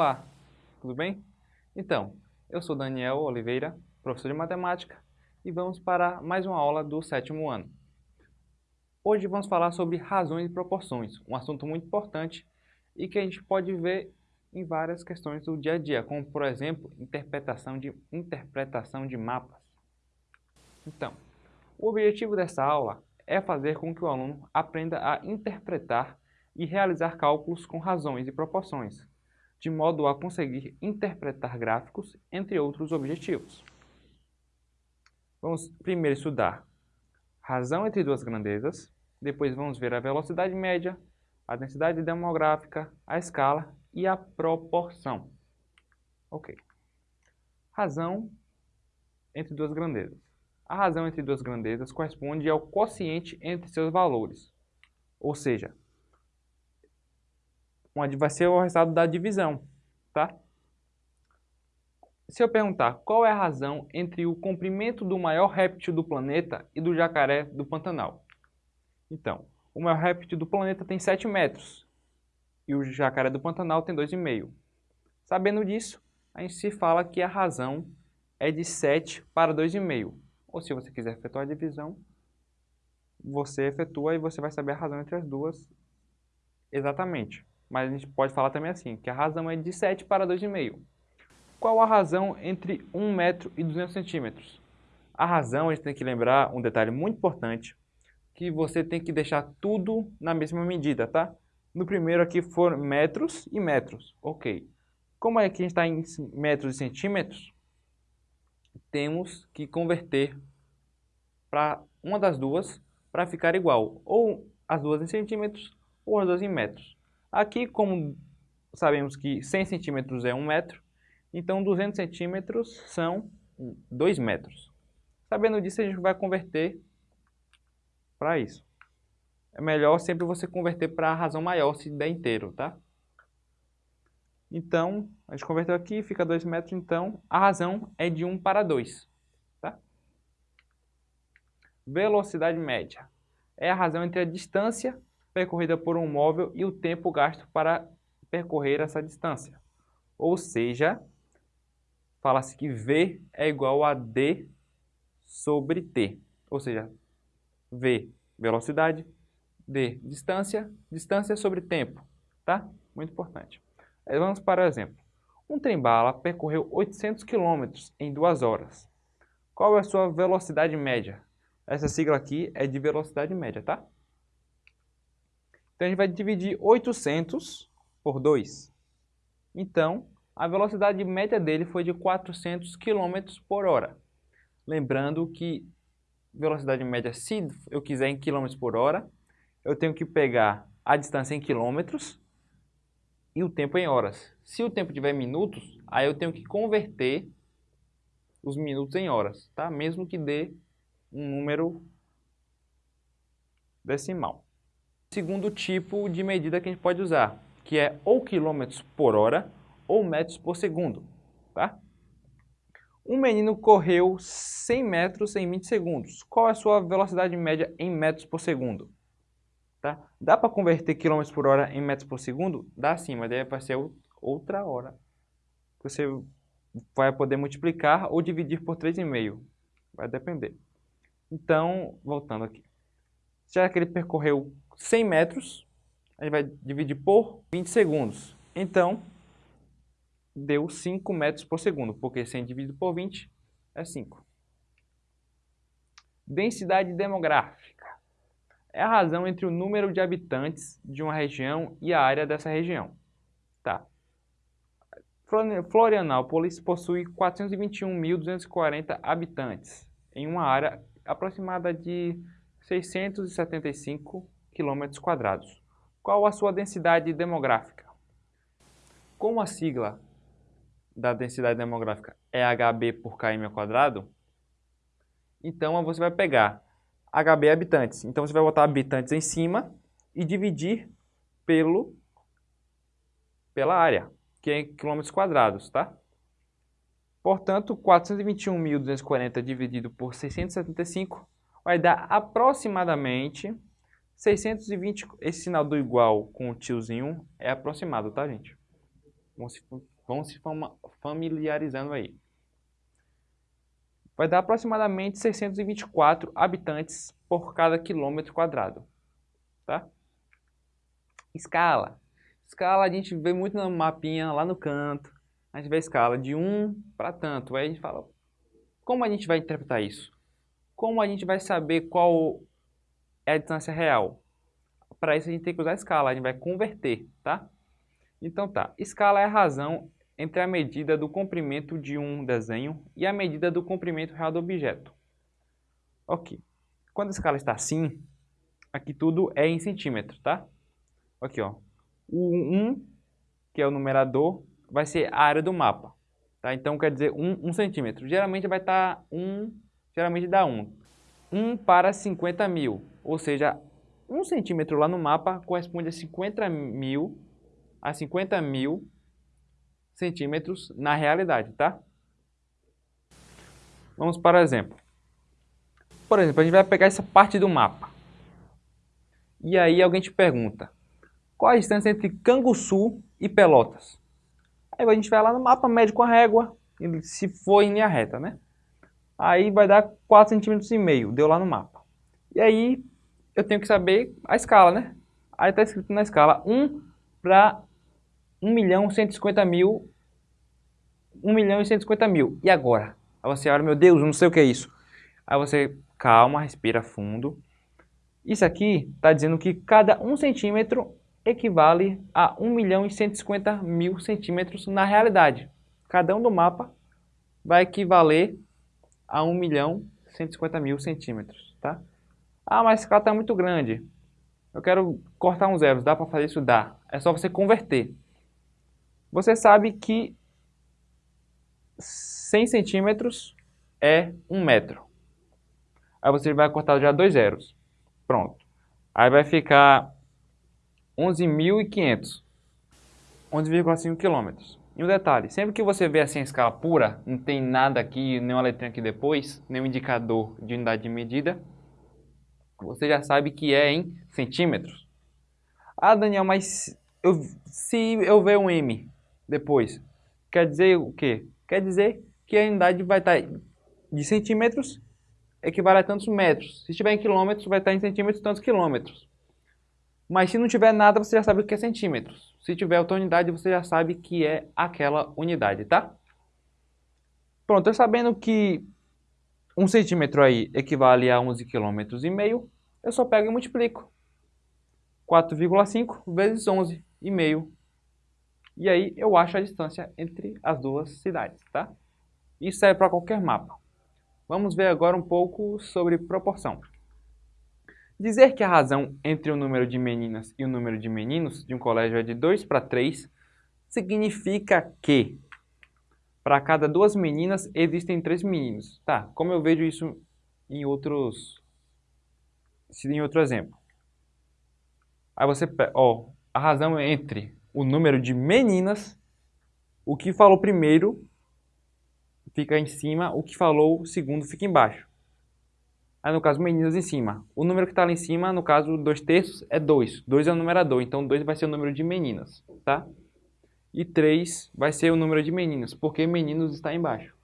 Olá, tudo bem? Então, eu sou Daniel Oliveira, professor de matemática, e vamos para mais uma aula do sétimo ano. Hoje vamos falar sobre razões e proporções, um assunto muito importante e que a gente pode ver em várias questões do dia a dia, como por exemplo, interpretação de, interpretação de mapas. Então, o objetivo dessa aula é fazer com que o aluno aprenda a interpretar e realizar cálculos com razões e proporções, de modo a conseguir interpretar gráficos, entre outros objetivos. Vamos primeiro estudar razão entre duas grandezas, depois vamos ver a velocidade média, a densidade demográfica, a escala e a proporção. Ok. Razão entre duas grandezas. A razão entre duas grandezas corresponde ao quociente entre seus valores, ou seja, vai ser o resultado da divisão, tá? Se eu perguntar qual é a razão entre o comprimento do maior réptil do planeta e do jacaré do Pantanal? Então, o maior réptil do planeta tem 7 metros e o jacaré do Pantanal tem 2,5. Sabendo disso, a gente se fala que a razão é de 7 para 2,5. Ou se você quiser efetuar a divisão, você efetua e você vai saber a razão entre as duas exatamente. Mas a gente pode falar também assim, que a razão é de 7 para 2,5. Qual a razão entre 1 metro e 200 centímetros? A razão, a gente tem que lembrar um detalhe muito importante, que você tem que deixar tudo na mesma medida, tá? No primeiro aqui foram metros e metros, ok. Como é que a gente está em metros e centímetros, temos que converter para uma das duas para ficar igual, ou as duas em centímetros ou as duas em metros. Aqui, como sabemos que 100 centímetros é 1 metro, então 200 centímetros são 2 metros. Sabendo disso, a gente vai converter para isso. É melhor sempre você converter para a razão maior se der inteiro, tá? Então, a gente converteu aqui, fica 2 metros, então a razão é de 1 para 2. Tá? Velocidade média é a razão entre a distância percorrida por um móvel e o tempo gasto para percorrer essa distância. Ou seja, fala-se que V é igual a D sobre T. Ou seja, V, velocidade, D, distância, distância sobre tempo. Tá? Muito importante. Vamos para o exemplo. Um trem-bala percorreu 800 km em 2 horas. Qual é a sua velocidade média? Essa sigla aqui é de velocidade média, tá? Então, a gente vai dividir 800 por 2. Então, a velocidade média dele foi de 400 km por hora. Lembrando que velocidade média, se eu quiser em km por hora, eu tenho que pegar a distância em quilômetros e o tempo em horas. Se o tempo tiver minutos, aí eu tenho que converter os minutos em horas, tá? Mesmo que dê um número decimal segundo tipo de medida que a gente pode usar, que é ou quilômetros por hora ou metros por segundo. Tá? Um menino correu 100 metros em 20 segundos. Qual é a sua velocidade média em metros por segundo? Tá? Dá para converter quilômetros por hora em metros por segundo? Dá sim, mas deve ser outra hora. Você vai poder multiplicar ou dividir por 3,5. Vai depender. Então, voltando aqui. Já que ele percorreu 100 metros, a gente vai dividir por 20 segundos. Então, deu 5 metros por segundo, porque 100 dividido por 20 é 5. Densidade demográfica. É a razão entre o número de habitantes de uma região e a área dessa região. Tá. Florianópolis possui 421.240 habitantes, em uma área aproximada de 675 km quadrados. Qual a sua densidade demográfica? Como a sigla da densidade demográfica é HB por km ao quadrado, então você vai pegar HB habitantes. Então você vai botar habitantes em cima e dividir pelo pela área, que é em quilômetros quadrados, tá? Portanto, 421.240 dividido por 675 vai dar aproximadamente 620, esse sinal do igual com o tiozinho é aproximado, tá, gente? Vão se, vão se familiarizando aí. Vai dar aproximadamente 624 habitantes por cada quilômetro quadrado. Tá? Escala. Escala a gente vê muito no mapinha lá no canto. A gente vê a escala de 1 para tanto. Aí a gente fala, como a gente vai interpretar isso? Como a gente vai saber qual é a distância real? Para isso a gente tem que usar a escala, a gente vai converter, tá? Então tá, escala é a razão entre a medida do comprimento de um desenho e a medida do comprimento real do objeto. Ok. Quando a escala está assim, aqui tudo é em centímetro, tá? Aqui, ó. O 1, que é o numerador, vai ser a área do mapa. Tá? Então, quer dizer 1, 1 centímetro. Geralmente vai estar tá 1, geralmente dá 1. 1 para 50 mil, ou seja, 1 centímetro lá no mapa corresponde a 50 mil, a 50 mil centímetros na realidade, tá? Vamos para o exemplo. Por exemplo, a gente vai pegar essa parte do mapa. E aí alguém te pergunta, qual a distância entre Canguçu e Pelotas? Aí a gente vai lá no mapa, mede com a régua, se for em linha reta, né? Aí vai dar 4,5 cm, deu lá no mapa. E aí eu tenho que saber a escala, né? Aí está escrito na escala 1 para 1 milhão 150 mil, 1 milhão e 150 mil. E agora? Aí você olha, meu Deus, não sei o que é isso. Aí você, calma, respira fundo. Isso aqui está dizendo que cada 1 centímetro equivale a 1 milhão e 150 mil centímetros na realidade. Cada um do mapa vai equivaler a 1 milhão e 150 mil centímetros, tá? Ah, mas esse escala está muito grande. Eu quero cortar uns zeros. Dá para fazer isso? Dá. É só você converter. Você sabe que 100 centímetros é 1 metro. Aí você vai cortar já dois zeros. Pronto. Aí vai ficar 11.500. 11,5 quilômetros. E um detalhe, sempre que você vê assim a escala pura, não tem nada aqui, nenhuma letrinha aqui depois, nenhum indicador de unidade de medida, você já sabe que é em centímetros. Ah, Daniel, mas eu, se eu ver um M depois, quer dizer o quê? Quer dizer que a unidade vai estar de centímetros equivale a tantos metros. Se estiver em quilômetros, vai estar em centímetros tantos quilômetros. Mas se não tiver nada, você já sabe o que é centímetros. Se tiver outra unidade, você já sabe que é aquela unidade, tá? Pronto, sabendo que um centímetro aí equivale a 11 km e meio, eu só pego e multiplico. 4,5 vezes 11,5. E aí eu acho a distância entre as duas cidades, tá? Isso serve para qualquer mapa. Vamos ver agora um pouco sobre proporção. Dizer que a razão entre o número de meninas e o número de meninos de um colégio é de 2 para 3 significa que para cada duas meninas existem três meninos. Tá, como eu vejo isso em outros em outro exemplo. Aí você, ó, a razão é entre o número de meninas, o que falou primeiro fica em cima, o que falou segundo fica embaixo. Aí no caso, meninas em cima. O número que está lá em cima, no caso, 2 terços, é 2. 2 é o numerador, então 2 vai ser o número de meninas, tá? E 3 vai ser o número de meninos, porque meninos está embaixo.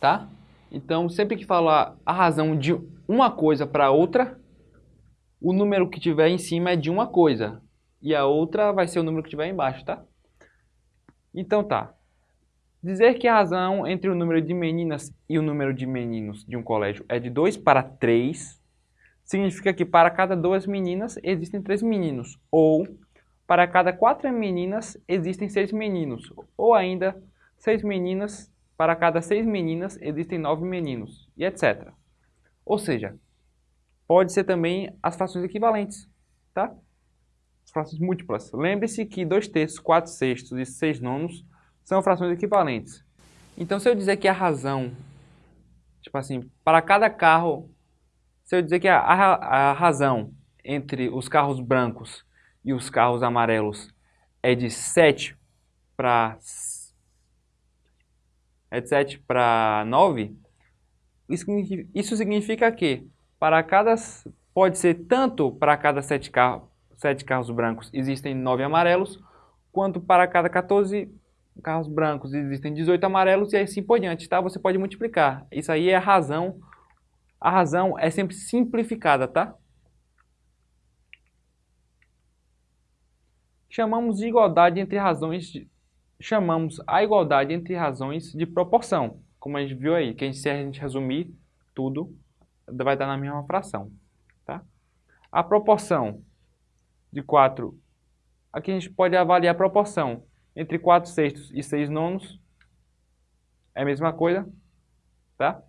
Tá? Então, sempre que falar a razão de uma coisa para outra, o número que tiver em cima é de uma coisa. E a outra vai ser o número que tiver embaixo, tá? Então tá. Dizer que a razão entre o número de meninas e o número de meninos de um colégio é de 2 para 3 significa que para cada duas meninas existem três meninos, ou para cada quatro meninas existem seis meninos, ou ainda seis meninas, para cada seis meninas existem nove meninos, e etc. Ou seja, pode ser também as frações equivalentes, tá? As frações múltiplas. Lembre-se que 2 terços, 4 sextos e 6 nonos são frações equivalentes. Então, se eu dizer que a razão, tipo assim, para cada carro, se eu dizer que a, a, a razão entre os carros brancos e os carros amarelos é de 7 para é de 7 para 9, isso isso significa que para cada pode ser tanto para cada 7 carros, 7 carros brancos existem 9 amarelos, quanto para cada 14 carros brancos existem 18 amarelos e assim por diante, tá? Você pode multiplicar. Isso aí é a razão. A razão é sempre simplificada, tá? Chamamos de igualdade entre razões de, chamamos a igualdade entre razões de proporção, como a gente viu aí, que se a gente resumir tudo, vai dar na mesma fração, tá? A proporção de 4, aqui a gente pode avaliar a proporção entre 4 sextos e 6 nonos, é a mesma coisa, tá?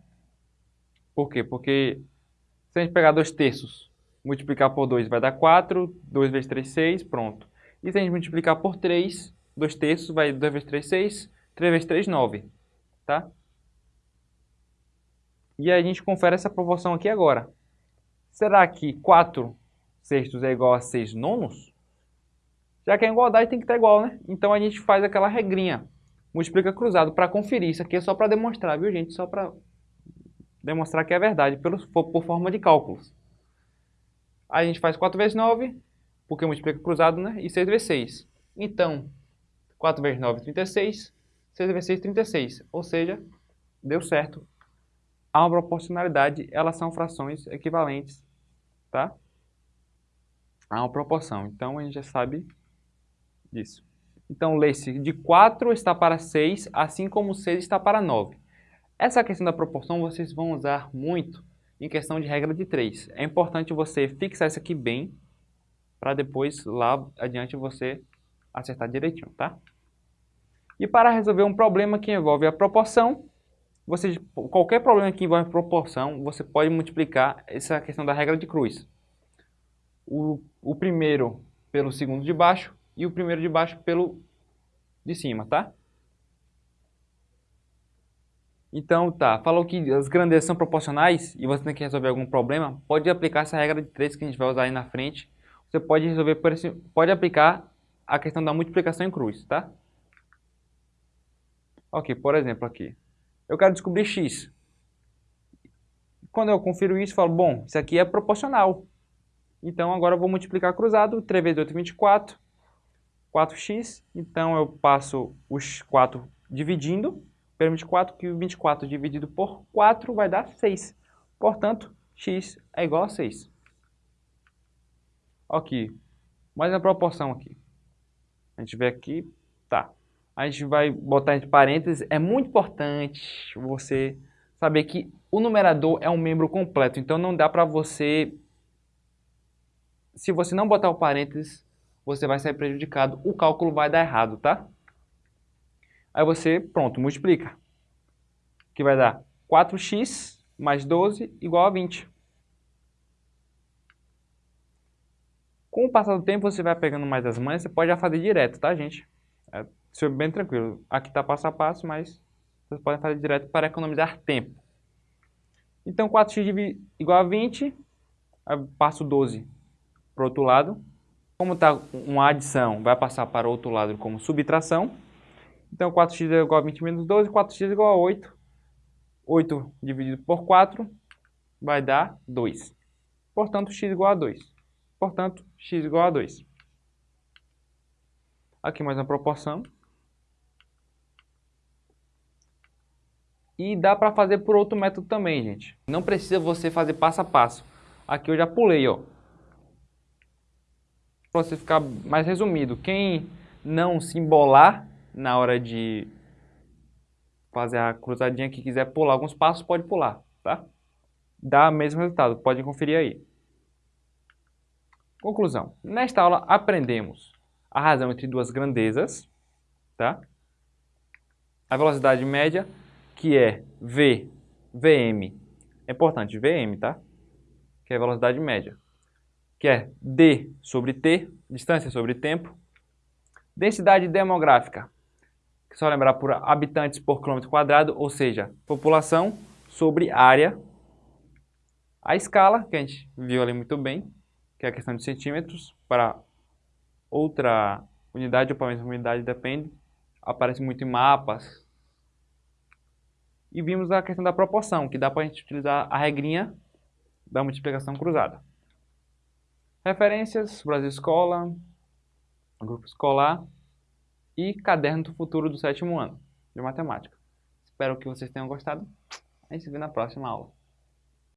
Por quê? Porque se a gente pegar 2 terços, multiplicar por 2 vai dar 4, 2 vezes 3, 6, pronto. E se a gente multiplicar por 3, 2 terços vai 2 vezes 3, 6, 3 vezes 3, 9. Tá? E a gente confere essa proporção aqui agora. Será que 4 sextos é igual a 6 nonos? Já que a igualdade tem que estar igual, né? Então a gente faz aquela regrinha. Multiplica cruzado para conferir. Isso aqui é só para demonstrar, viu, gente? Só para demonstrar que é verdade, por, por forma de cálculos. Aí a gente faz 4 vezes 9, porque multiplica cruzado, né? E 6 vezes 6. Então, 4 vezes 9, 36. 6 vezes 6, 36. Ou seja, deu certo. Há uma proporcionalidade, elas são frações equivalentes, tá? Há uma proporção. Então, a gente já sabe disso. Então, lê-se de 4 está para 6, assim como 6 está para 9. Essa questão da proporção vocês vão usar muito em questão de regra de 3. É importante você fixar isso aqui bem, para depois lá adiante você acertar direitinho, tá? E para resolver um problema que envolve a proporção, você, qualquer problema que envolve proporção, você pode multiplicar essa questão da regra de cruz. O, o primeiro pelo segundo de baixo e o primeiro de baixo pelo de cima, tá? Então, tá, falou que as grandezas são proporcionais e você tem que resolver algum problema, pode aplicar essa regra de 3 que a gente vai usar aí na frente você pode resolver por esse, pode aplicar a questão da multiplicação em cruz, tá? Ok, por exemplo aqui. Eu quero descobrir x. Quando eu confiro isso, eu falo, bom, isso aqui é proporcional. Então agora eu vou multiplicar cruzado, 3 vezes 8 é 24, 4x. Então eu passo os 4 dividindo pelo 24, que o 24 dividido por 4 vai dar 6. Portanto, x é igual a 6. Aqui, mais a proporção aqui. A gente vê aqui, tá. A gente vai botar entre parênteses. É muito importante você saber que o numerador é um membro completo. Então não dá para você... Se você não botar o parênteses, você vai sair prejudicado. O cálculo vai dar errado, tá? Aí você, pronto, multiplica. Que vai dar 4x mais 12 igual a 20. Com o passar do tempo, você vai pegando mais as manhas, você pode já fazer direto, tá, gente? É, isso é bem tranquilo. Aqui está passo a passo, mas vocês podem fazer direto para economizar tempo. Então, 4x igual a 20, passo 12 para o outro lado. Como está uma adição, vai passar para o outro lado como subtração. Então, 4x é igual a 20 menos 12, 4x é igual a 8. 8 dividido por 4 vai dar 2. Portanto, x igual a 2. Portanto, x igual a 2. Aqui mais uma proporção. E dá para fazer por outro método também, gente. Não precisa você fazer passo a passo. Aqui eu já pulei, ó. Para você ficar mais resumido. Quem não se embolar na hora de fazer a cruzadinha que quiser pular alguns passos, pode pular, tá? Dá o mesmo resultado, pode conferir aí. Conclusão. Nesta aula aprendemos a razão entre duas grandezas, tá? A velocidade média, que é V, Vm. É importante, Vm, tá? Que é a velocidade média. Que é D sobre T, distância sobre tempo. Densidade demográfica, que só lembrar por habitantes por quilômetro quadrado, ou seja, população sobre área. A escala, que a gente viu ali muito bem, que é a questão de centímetros, para outra unidade ou para a mesma unidade, depende. Aparece muito em mapas. E vimos a questão da proporção, que dá para a gente utilizar a regrinha da multiplicação cruzada. Referências, Brasil Escola, Grupo Escolar, e Caderno do Futuro do sétimo ano de matemática. Espero que vocês tenham gostado. A gente se vê na próxima aula.